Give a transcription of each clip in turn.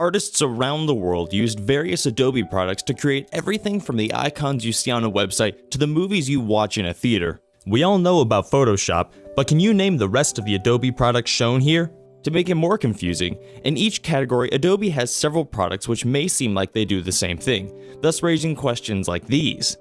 Artists around the world used various Adobe products to create everything from the icons you see on a website to the movies you watch in a theater. We all know about Photoshop, but can you name the rest of the Adobe products shown here? To make it more confusing, in each category Adobe has several products which may seem like they do the same thing, thus raising questions like these.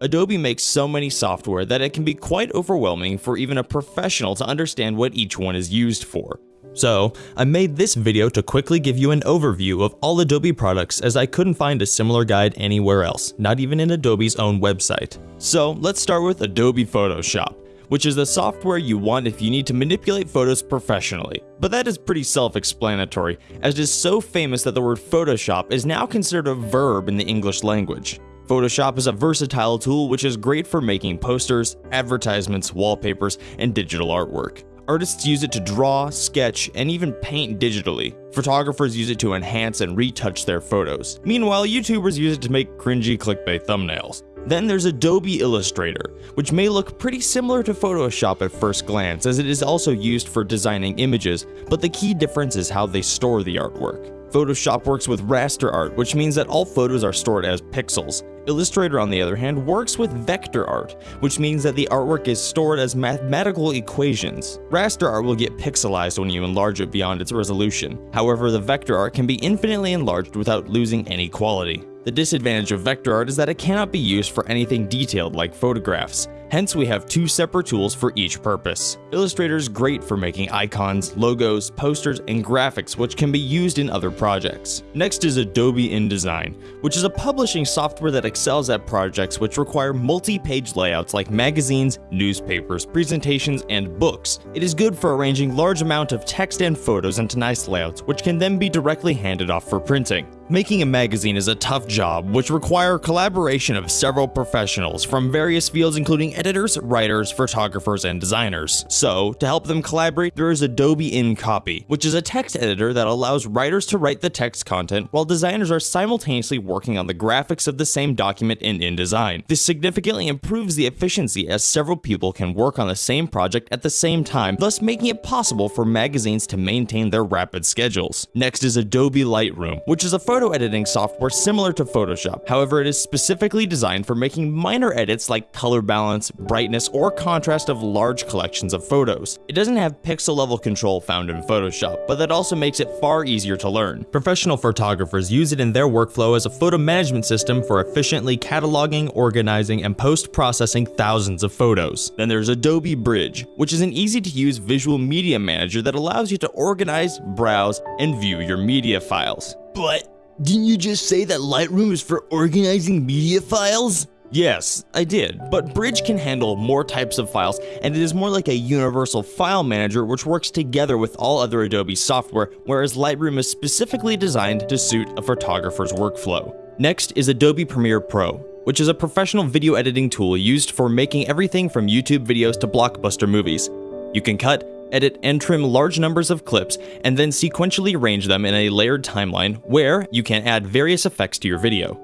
Adobe makes so many software that it can be quite overwhelming for even a professional to understand what each one is used for. So, I made this video to quickly give you an overview of all Adobe products as I couldn't find a similar guide anywhere else, not even in Adobe's own website. So, let's start with Adobe Photoshop, which is the software you want if you need to manipulate photos professionally. But that is pretty self-explanatory, as it is so famous that the word Photoshop is now considered a verb in the English language. Photoshop is a versatile tool which is great for making posters, advertisements, wallpapers, and digital artwork. Artists use it to draw, sketch, and even paint digitally. Photographers use it to enhance and retouch their photos. Meanwhile, YouTubers use it to make cringy clickbait thumbnails. Then there's Adobe Illustrator, which may look pretty similar to Photoshop at first glance as it is also used for designing images, but the key difference is how they store the artwork. Photoshop works with raster art, which means that all photos are stored as pixels. Illustrator, on the other hand, works with vector art, which means that the artwork is stored as mathematical equations. Raster art will get pixelized when you enlarge it beyond its resolution. However, the vector art can be infinitely enlarged without losing any quality. The disadvantage of vector art is that it cannot be used for anything detailed like photographs, hence we have two separate tools for each purpose. Illustrator is great for making icons, logos, posters, and graphics which can be used in other projects. Next is Adobe InDesign, which is a publishing software that excels at projects which require multi-page layouts like magazines, newspapers, presentations, and books. It is good for arranging large amount of text and photos into nice layouts, which can then be directly handed off for printing. Making a magazine is a tough job, which require collaboration of several professionals from various fields including editors, writers, photographers, and designers. So, to help them collaborate, there is Adobe InCopy, which is a text editor that allows writers to write the text content while designers are simultaneously working on the graphics of the same document in InDesign. This significantly improves the efficiency as several people can work on the same project at the same time, thus making it possible for magazines to maintain their rapid schedules. Next is Adobe Lightroom, which is a photo photo editing software similar to Photoshop. However, it is specifically designed for making minor edits like color balance, brightness, or contrast of large collections of photos. It doesn't have pixel level control found in Photoshop, but that also makes it far easier to learn. Professional photographers use it in their workflow as a photo management system for efficiently cataloging, organizing, and post-processing thousands of photos. Then there's Adobe Bridge, which is an easy to use visual media manager that allows you to organize, browse, and view your media files. But didn't you just say that Lightroom is for organizing media files? Yes, I did, but Bridge can handle more types of files, and it is more like a universal file manager which works together with all other Adobe software, whereas Lightroom is specifically designed to suit a photographer's workflow. Next is Adobe Premiere Pro, which is a professional video editing tool used for making everything from YouTube videos to blockbuster movies. You can cut, edit, and trim large numbers of clips, and then sequentially arrange them in a layered timeline where you can add various effects to your video.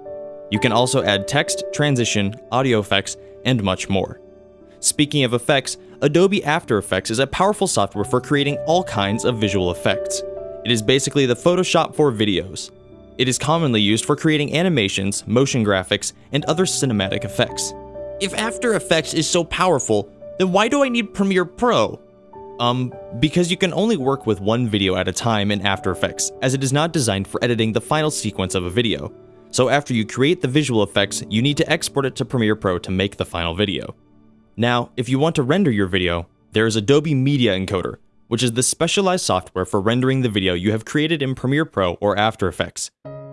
You can also add text, transition, audio effects, and much more. Speaking of effects, Adobe After Effects is a powerful software for creating all kinds of visual effects. It is basically the Photoshop for videos. It is commonly used for creating animations, motion graphics, and other cinematic effects. If After Effects is so powerful, then why do I need Premiere Pro? Um, because you can only work with one video at a time in After Effects, as it is not designed for editing the final sequence of a video. So after you create the visual effects, you need to export it to Premiere Pro to make the final video. Now, if you want to render your video, there is Adobe Media Encoder, which is the specialized software for rendering the video you have created in Premiere Pro or After Effects.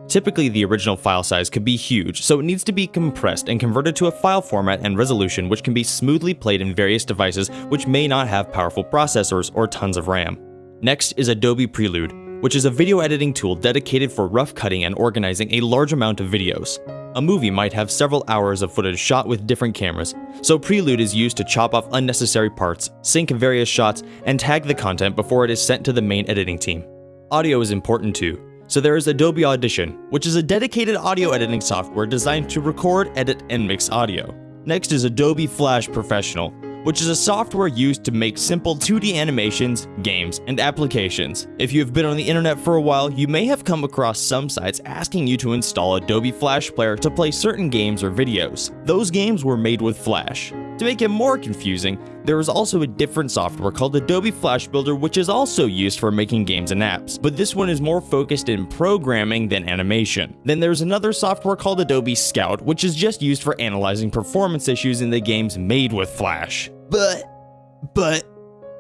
Typically, the original file size could be huge, so it needs to be compressed and converted to a file format and resolution which can be smoothly played in various devices which may not have powerful processors or tons of RAM. Next is Adobe Prelude, which is a video editing tool dedicated for rough cutting and organizing a large amount of videos. A movie might have several hours of footage shot with different cameras, so Prelude is used to chop off unnecessary parts, sync various shots, and tag the content before it is sent to the main editing team. Audio is important too, so there is Adobe Audition, which is a dedicated audio editing software designed to record, edit, and mix audio. Next is Adobe Flash Professional, which is a software used to make simple 2D animations, games, and applications. If you have been on the internet for a while, you may have come across some sites asking you to install Adobe Flash Player to play certain games or videos. Those games were made with Flash. To make it more confusing, there is also a different software called Adobe Flash Builder which is also used for making games and apps, but this one is more focused in programming than animation. Then there's another software called Adobe Scout which is just used for analyzing performance issues in the games made with Flash. But, but,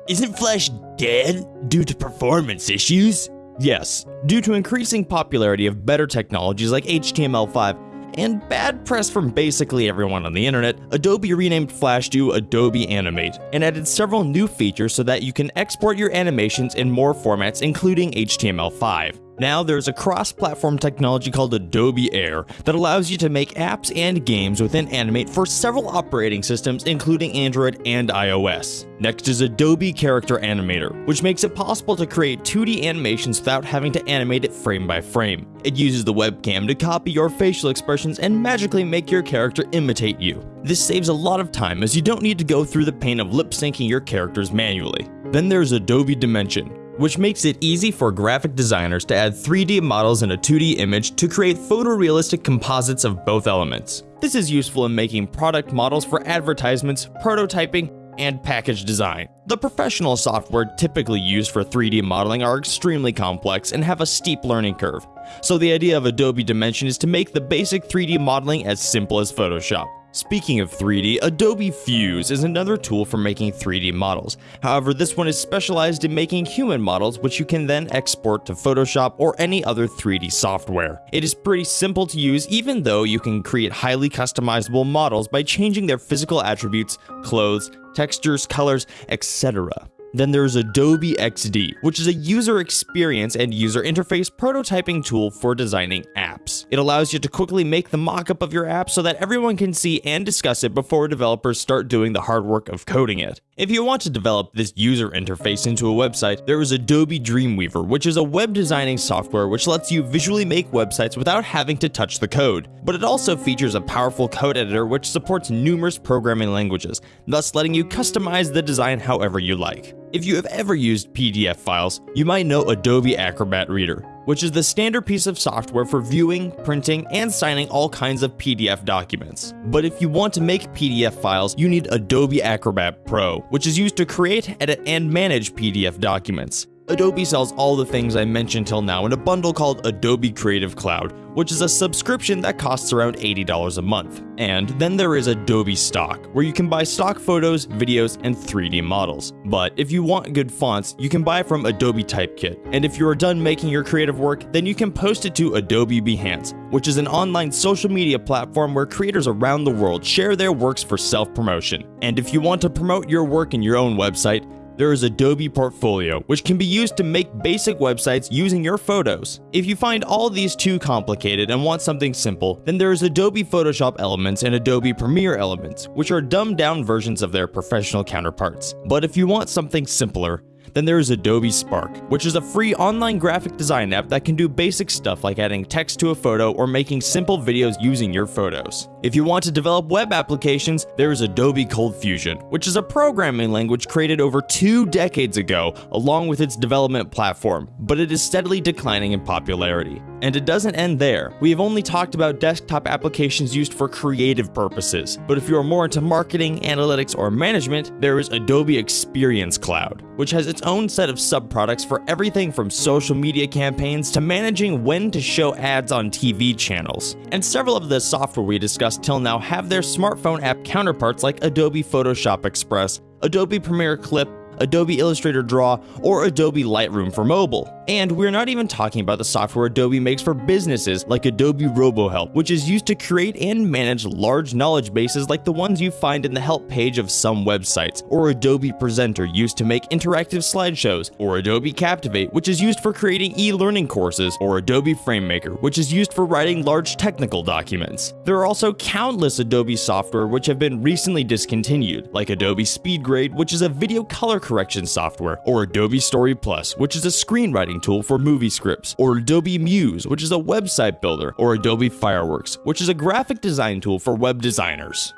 isn't Flash dead due to performance issues? Yes, due to increasing popularity of better technologies like HTML5, and bad press from basically everyone on the internet, Adobe renamed Flash to Adobe Animate and added several new features so that you can export your animations in more formats including HTML5. Now there's a cross-platform technology called Adobe Air that allows you to make apps and games within Animate for several operating systems including Android and iOS. Next is Adobe Character Animator, which makes it possible to create 2D animations without having to animate it frame by frame. It uses the webcam to copy your facial expressions and magically make your character imitate you. This saves a lot of time as you don't need to go through the pain of lip syncing your characters manually. Then there's Adobe Dimension, which makes it easy for graphic designers to add 3D models in a 2D image to create photorealistic composites of both elements. This is useful in making product models for advertisements, prototyping, and package design. The professional software typically used for 3D modeling are extremely complex and have a steep learning curve, so the idea of Adobe Dimension is to make the basic 3D modeling as simple as Photoshop. Speaking of 3D, Adobe Fuse is another tool for making 3D models. However, this one is specialized in making human models which you can then export to Photoshop or any other 3D software. It is pretty simple to use even though you can create highly customizable models by changing their physical attributes, clothes, textures, colors, etc. Then there's Adobe XD, which is a user experience and user interface prototyping tool for designing apps. It allows you to quickly make the mockup of your app so that everyone can see and discuss it before developers start doing the hard work of coding it. If you want to develop this user interface into a website, there is Adobe Dreamweaver, which is a web designing software which lets you visually make websites without having to touch the code. But it also features a powerful code editor which supports numerous programming languages, thus letting you customize the design however you like. If you have ever used PDF files, you might know Adobe Acrobat Reader, which is the standard piece of software for viewing, printing, and signing all kinds of PDF documents. But if you want to make PDF files, you need Adobe Acrobat Pro, which is used to create, edit, and manage PDF documents. Adobe sells all the things I mentioned till now in a bundle called Adobe Creative Cloud, which is a subscription that costs around $80 a month. And then there is Adobe Stock, where you can buy stock photos, videos, and 3D models. But if you want good fonts, you can buy from Adobe Typekit. And if you are done making your creative work, then you can post it to Adobe Behance, which is an online social media platform where creators around the world share their works for self-promotion. And if you want to promote your work in your own website, there is Adobe Portfolio, which can be used to make basic websites using your photos. If you find all these too complicated and want something simple, then there is Adobe Photoshop Elements and Adobe Premiere Elements, which are dumbed down versions of their professional counterparts. But if you want something simpler, then there is Adobe Spark, which is a free online graphic design app that can do basic stuff like adding text to a photo or making simple videos using your photos. If you want to develop web applications, there is Adobe ColdFusion, which is a programming language created over two decades ago along with its development platform, but it is steadily declining in popularity. And it doesn't end there. We have only talked about desktop applications used for creative purposes, but if you are more into marketing, analytics, or management, there is Adobe Experience Cloud, which has its own set of sub-products for everything from social media campaigns to managing when to show ads on TV channels. And several of the software we discussed till now have their smartphone app counterparts like Adobe Photoshop Express, Adobe Premiere Clip, Adobe Illustrator Draw, or Adobe Lightroom for mobile. And we're not even talking about the software Adobe makes for businesses like Adobe RoboHelp, which is used to create and manage large knowledge bases like the ones you find in the help page of some websites, or Adobe Presenter used to make interactive slideshows, or Adobe Captivate, which is used for creating e-learning courses, or Adobe FrameMaker, which is used for writing large technical documents. There are also countless Adobe software which have been recently discontinued, like Adobe SpeedGrade, which is a video color correction software, or Adobe Story Plus, which is a screenwriting tool for movie scripts, or Adobe Muse, which is a website builder, or Adobe Fireworks, which is a graphic design tool for web designers.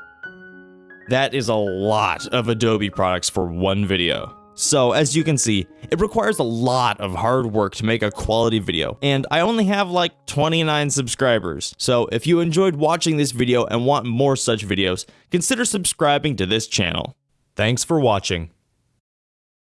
That is a lot of Adobe products for one video. So, as you can see, it requires a lot of hard work to make a quality video, and I only have like 29 subscribers. So, if you enjoyed watching this video and want more such videos, consider subscribing to this channel. Thanks for watching.